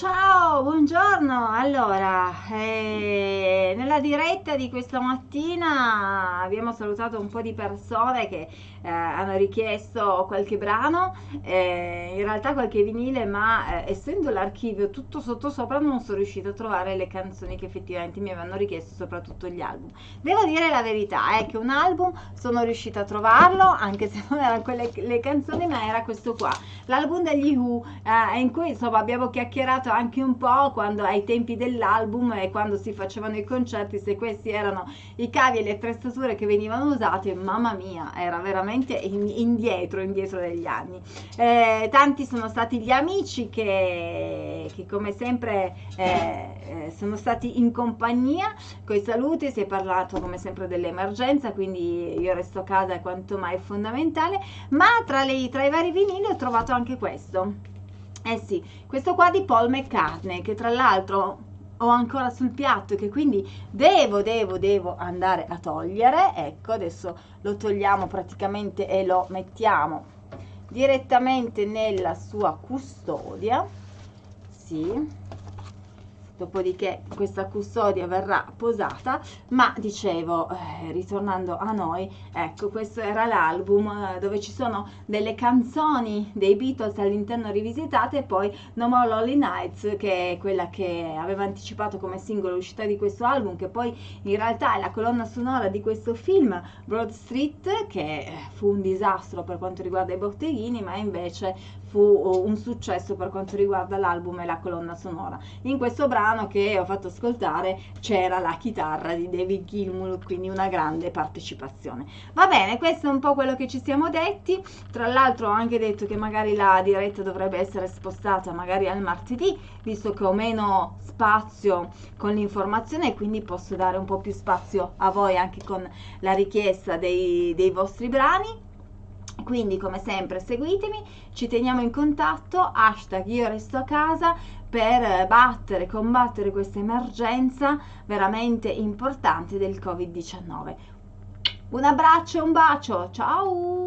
Ciao, buongiorno. Allora, eh, nella diretta di questa mattina abbiamo salutato un po' di persone che eh, hanno richiesto qualche brano, eh, in realtà qualche vinile, ma eh, essendo l'archivio tutto sotto sopra non sono riuscita a trovare le canzoni che effettivamente mi avevano richiesto, soprattutto gli album. Devo dire la verità, è che un album sono riuscita a trovarlo, anche se non erano quelle le canzoni, ma era questo qua, l'album degli Who, eh, in cui insomma abbiamo chiacchierato anche un po' quando ai tempi dell'album e quando si facevano i concerti, se questi erano i cavi e le attrezzature che venivano usate, mamma mia, era veramente indietro, indietro degli anni. Eh, tanti sono stati gli amici che, che come sempre eh, eh sono stati in compagnia, con i saluti, si è parlato come sempre dell'emergenza, quindi io resto a casa è quanto mai fondamentale, ma tra, le, tra i vari vinili ho trovato anche questo. Eh sì, questo qua di Paul McCartney, che tra l'altro ho ancora sul piatto e che quindi devo, devo, devo andare a togliere. Ecco, adesso lo togliamo praticamente e lo mettiamo direttamente nella sua custodia. Sì dopodiché questa custodia verrà posata, ma dicevo, eh, ritornando a noi, ecco, questo era l'album eh, dove ci sono delle canzoni dei Beatles all'interno rivisitate e poi No More Lonely Nights, che è quella che aveva anticipato come singolo l'uscita di questo album, che poi in realtà è la colonna sonora di questo film Broad Street, che eh, fu un disastro per quanto riguarda i botteghini, ma invece fu un successo per quanto riguarda l'album e la colonna sonora. In questo brano che ho fatto ascoltare c'era la chitarra di David Gilmour, quindi una grande partecipazione. Va bene, questo è un po' quello che ci siamo detti. Tra l'altro ho anche detto che magari la diretta dovrebbe essere spostata magari al martedì, visto che ho meno spazio con l'informazione quindi posso dare un po' più spazio a voi anche con la richiesta dei, dei vostri brani quindi come sempre seguitemi, ci teniamo in contatto, hashtag io resto a casa per battere, combattere questa emergenza veramente importante del Covid-19. Un abbraccio un bacio, ciao!